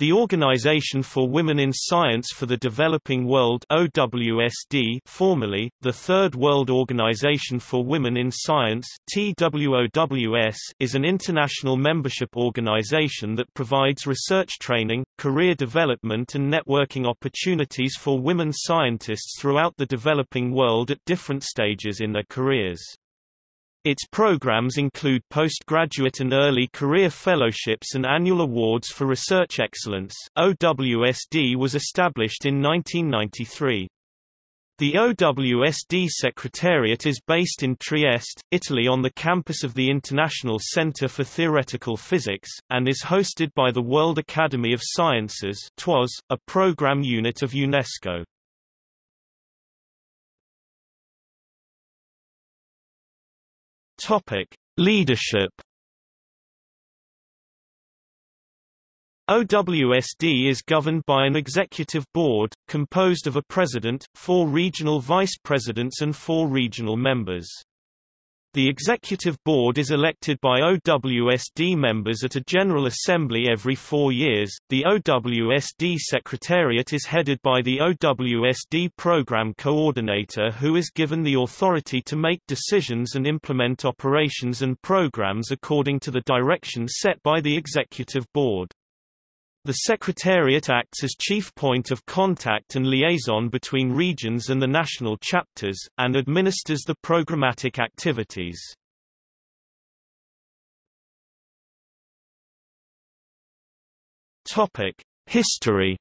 The Organization for Women in Science for the Developing World OWSD formerly, the Third World Organization for Women in Science TWOWS is an international membership organization that provides research training, career development and networking opportunities for women scientists throughout the developing world at different stages in their careers. Its programs include postgraduate and early career fellowships and annual awards for research excellence. OWSD was established in 1993. The OWSD Secretariat is based in Trieste, Italy on the campus of the International Center for Theoretical Physics, and is hosted by the World Academy of Sciences TWAS, a program unit of UNESCO. Topic: Leadership. OWSD is governed by an executive board, composed of a president, four regional vice presidents and four regional members. The Executive Board is elected by OWSD members at a General Assembly every four years. The OWSD Secretariat is headed by the OWSD Program Coordinator who is given the authority to make decisions and implement operations and programs according to the directions set by the Executive Board. The Secretariat acts as chief point of contact and liaison between regions and the national chapters, and administers the programmatic activities. History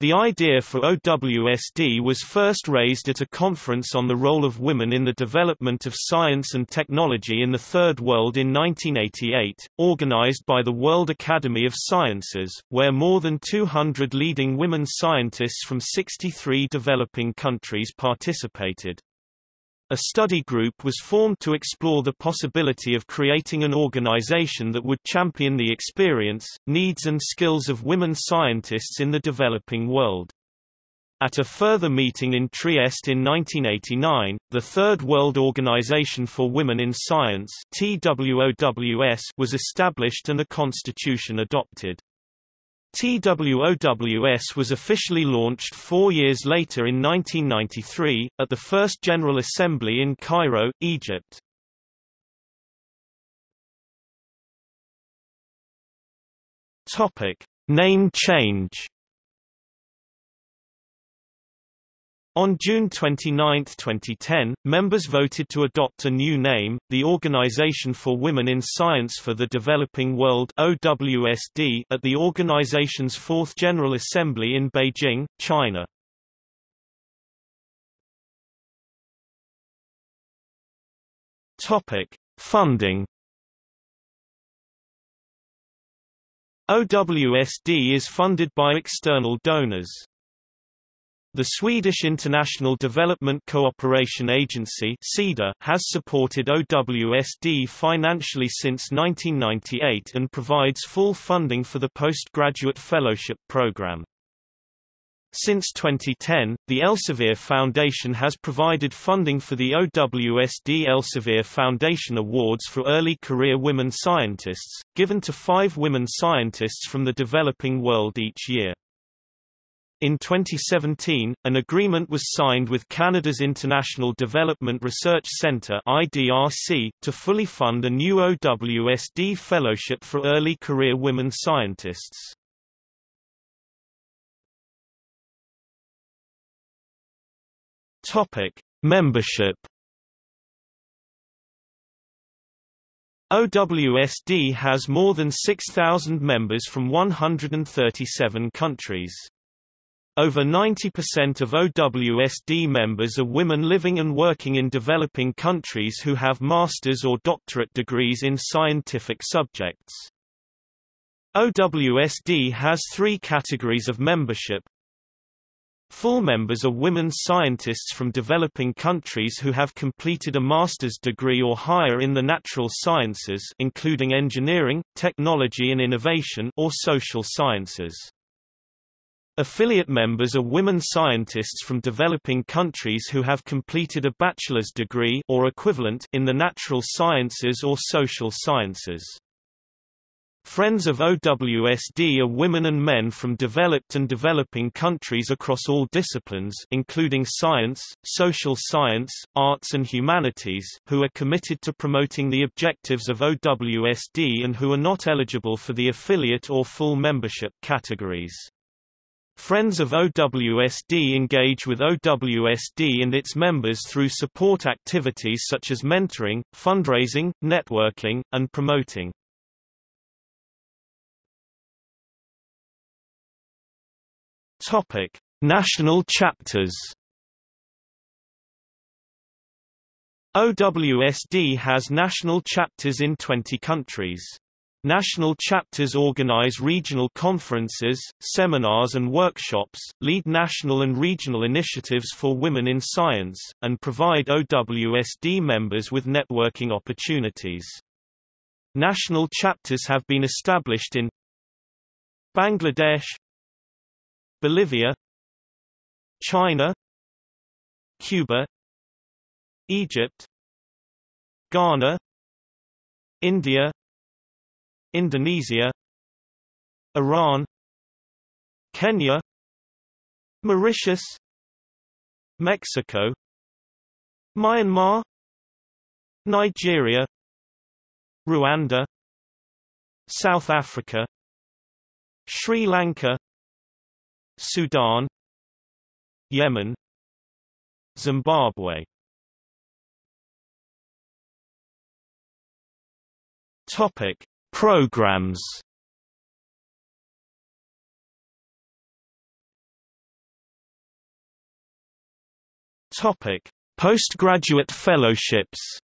The idea for OWSD was first raised at a conference on the role of women in the development of science and technology in the Third World in 1988, organized by the World Academy of Sciences, where more than 200 leading women scientists from 63 developing countries participated. A study group was formed to explore the possibility of creating an organization that would champion the experience, needs and skills of women scientists in the developing world. At a further meeting in Trieste in 1989, the Third World Organization for Women in Science was established and a constitution adopted. TWOWS was officially launched four years later in 1993, at the First General Assembly in Cairo, Egypt. Name change On June 29, 2010, members voted to adopt a new name, the Organization for Women in Science for the Developing World OWSD, at the organization's Fourth General Assembly in Beijing, China. Topic: Funding. OWSD is funded by external donors. The Swedish International Development Cooperation Agency has supported OWSD financially since 1998 and provides full funding for the postgraduate fellowship program. Since 2010, the Elsevier Foundation has provided funding for the OWSD Elsevier Foundation Awards for Early Career Women Scientists, given to five women scientists from the developing world each year. In 2017, an agreement was signed with Canada's International Development Research Centre (IDRC) to fully fund a new OWSD fellowship for early career women scientists. Topic: Membership OWSD has more than 6,000 members from 137 countries. Over 90% of OWSD members are women living and working in developing countries who have master's or doctorate degrees in scientific subjects. OWSD has three categories of membership. Full members are women scientists from developing countries who have completed a master's degree or higher in the natural sciences including engineering, technology and innovation or social sciences. Affiliate members are women scientists from developing countries who have completed a bachelor's degree or equivalent in the natural sciences or social sciences. Friends of OWSD are women and men from developed and developing countries across all disciplines including science, social science, arts and humanities who are committed to promoting the objectives of OWSD and who are not eligible for the affiliate or full membership categories. Friends of OWSD engage with OWSD and its members through support activities such as mentoring, fundraising, networking, and promoting. Topic: National chapters. OWSD has national chapters in 20 countries. National chapters organize regional conferences, seminars and workshops, lead national and regional initiatives for women in science, and provide OWSD members with networking opportunities. National chapters have been established in Bangladesh, Bolivia China Cuba Egypt Ghana India Indonesia Iran Kenya Mauritius Mexico Myanmar Nigeria Rwanda South Africa Sri Lanka Sudan Yemen Zimbabwe. Topic Programs. Topic Postgraduate fellowships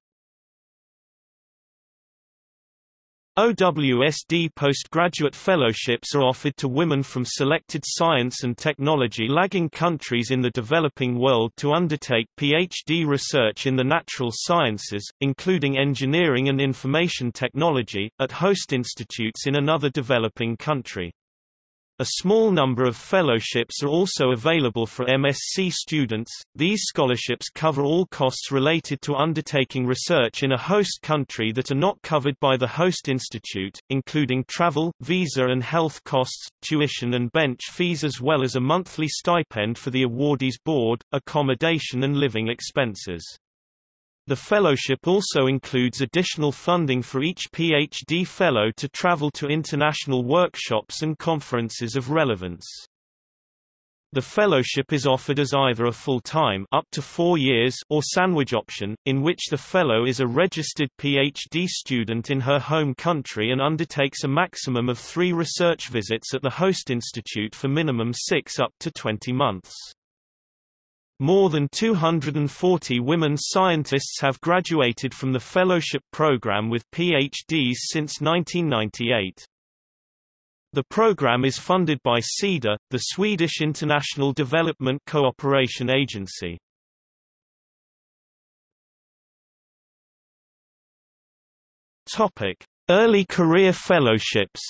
OWSD postgraduate fellowships are offered to women from selected science and technology lagging countries in the developing world to undertake PhD research in the natural sciences, including engineering and information technology, at host institutes in another developing country. A small number of fellowships are also available for MSc students. These scholarships cover all costs related to undertaking research in a host country that are not covered by the host institute, including travel, visa and health costs, tuition and bench fees as well as a monthly stipend for the awardee's board, accommodation and living expenses. The fellowship also includes additional funding for each PhD fellow to travel to international workshops and conferences of relevance. The fellowship is offered as either a full-time up to four years or sandwich option, in which the fellow is a registered PhD student in her home country and undertakes a maximum of three research visits at the host institute for minimum six up to 20 months. More than 240 women scientists have graduated from the fellowship program with PhDs since 1998. The program is funded by SIDA, the Swedish International Development Cooperation Agency. Early career fellowships.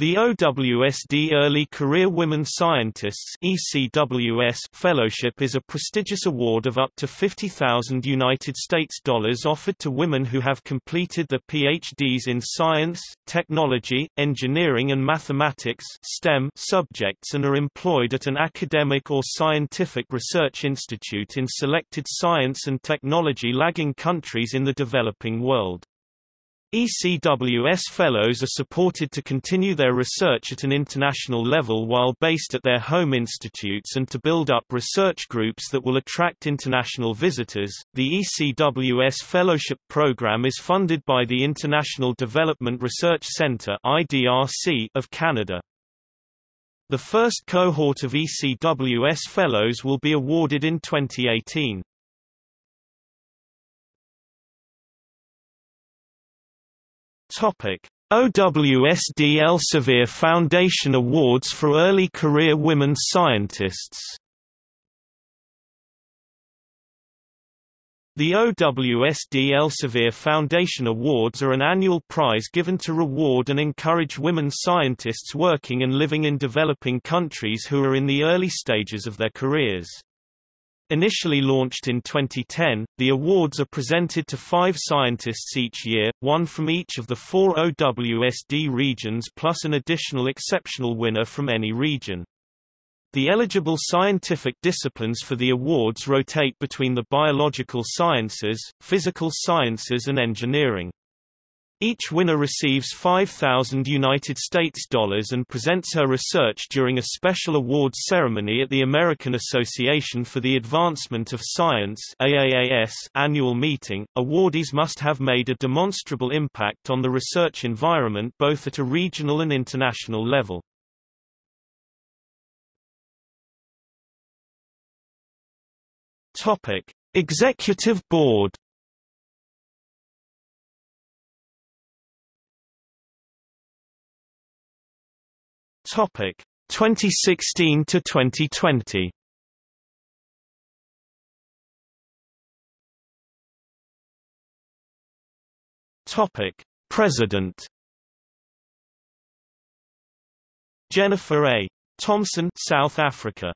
The OWSD Early Career Women Scientists ECWS Fellowship is a prestigious award of up to 50,000 United States dollars offered to women who have completed the PhDs in science, technology, engineering and mathematics STEM subjects and are employed at an academic or scientific research institute in selected science and technology lagging countries in the developing world. ECWS Fellows are supported to continue their research at an international level while based at their home institutes and to build up research groups that will attract international visitors. The ECWS Fellowship Program is funded by the International Development Research Centre (IDRC) of Canada. The first cohort of ECWS Fellows will be awarded in 2018. Topic: OWSD Elsevier Foundation Awards for Early Career Women Scientists The OWSD Elsevier Foundation Awards are an annual prize given to reward and encourage women scientists working and living in developing countries who are in the early stages of their careers. Initially launched in 2010, the awards are presented to five scientists each year, one from each of the four OWSD regions plus an additional exceptional winner from any region. The eligible scientific disciplines for the awards rotate between the biological sciences, physical sciences and engineering. Each winner receives 5,000 United States dollars and presents her research during a special awards ceremony at the American Association for the Advancement of Science AAAS annual meeting. Awardees must have made a demonstrable impact on the research environment both at a regional and international level. Topic: Executive Board. Topic: 2016 to 2020. Topic: President. Jennifer A. Thomson, South Africa.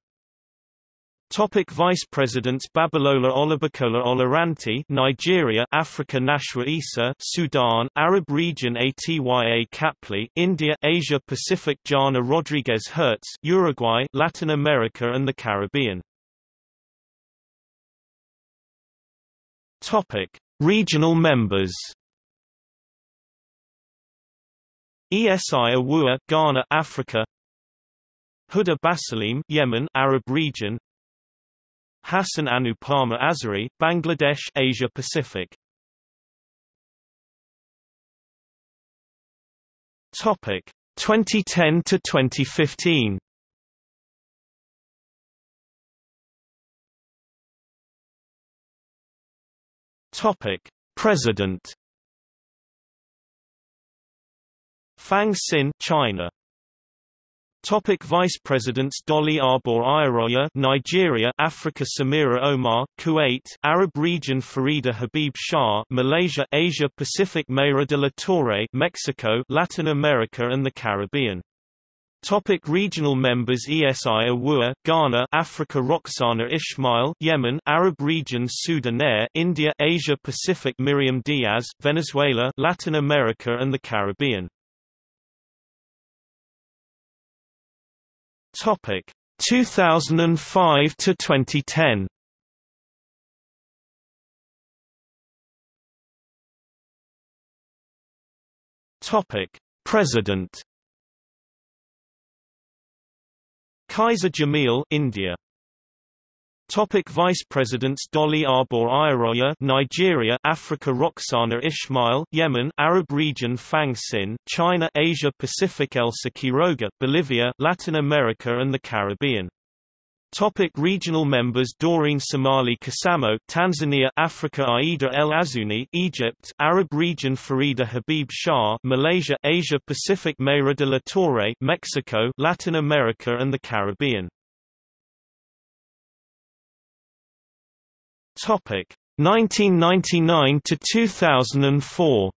Topic Vice Presidents Babalola Olubukola Oluranti Nigeria Africa Nashwa Eassa Sudan Arab Region Atya Kapley India Asia Pacific Jana Rodriguez Hertz Uruguay Latin America and the Caribbean. Topic Regional members Esi Awuah Ghana Africa Huda Basaleem Yemen Arab region Hassan Anupama Azari, Bangladesh Asia Pacific. Topic 2010 to 2015 Topic President. Fang Xin China Topic Vice Presidents Dolly Arbor Iroya Nigeria Africa Samira Omar Kuwait Arab region Farida Habib Shah Malaysia Asia Pacific Mayra de la Torre Mexico Latin America and the Caribbean. Topic regional members Esi Awuah, Ghana Africa Roxana Ismail Yemen Arab region Sudan Air India Asia Pacific Miriam Diaz Venezuela Latin America and the Caribbean Topic. 2005 to 2010. Topic. President. Kaiser Jamil India Topic Vice Presidents Dolly Arbor Iroya Nigeria Africa Roxana Ismail Yemen Arab region Fang Xin China Asia Pacific Elsa Quiroga Bolivia Latin America and the Caribbean. Topic regional members Doreen Somali Kasamo Tanzania Africa Aida El Azuni Egypt Arab region Farida Habib Shah Malaysia Asia Pacific Mayra de la Torre Mexico Latin America and the Caribbean Topic. 1999 to 2004.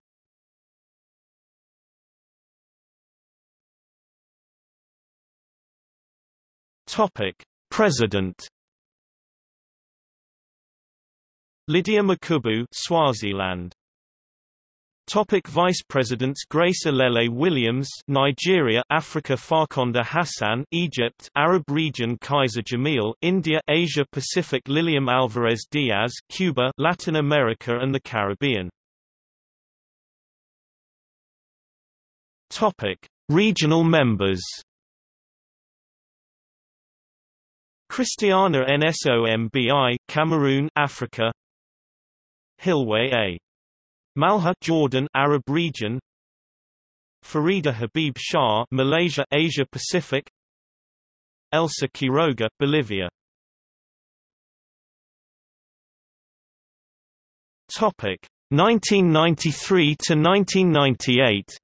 Topic. President. Lydia Makhubu Swaziland Topic Vice Presidents Grace Alele Williams Nigeria Africa Farkhonda Hassan Egypt Arab region Kaiser Jamil India Asia Pacific Lilliam Alvarez Diaz Cuba Latin America and the Caribbean. Topic Regional members Christiana Nsombi Cameroon Africa Hilwe A Malha Jordan Arab region. Farida Habib Shah Malaysia Asia Pacific. Elsa Quiroga Bolivia. Topic 1993 to 1998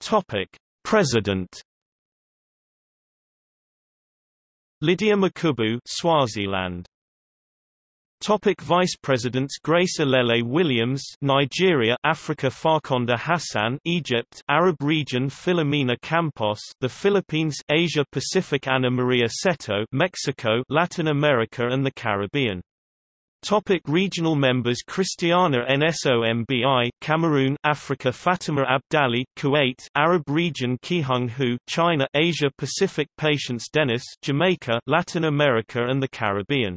Topic President Lydia Makhubu Swaziland. Topic Vice Presidents Grace Alele Williams Nigeria Africa Farkhonda Hassan Egypt Arab region Filomena Campos the Philippines Asia Pacific Ana Maria Cetto Mexico Latin America and the Caribbean Topic regional members Christiana Nsombi Cameroon Africa Fatima Abdali Kuwait Arab region Qiheng Hu China Asia Pacific Patience Dennis Jamaica Latin America and the Caribbean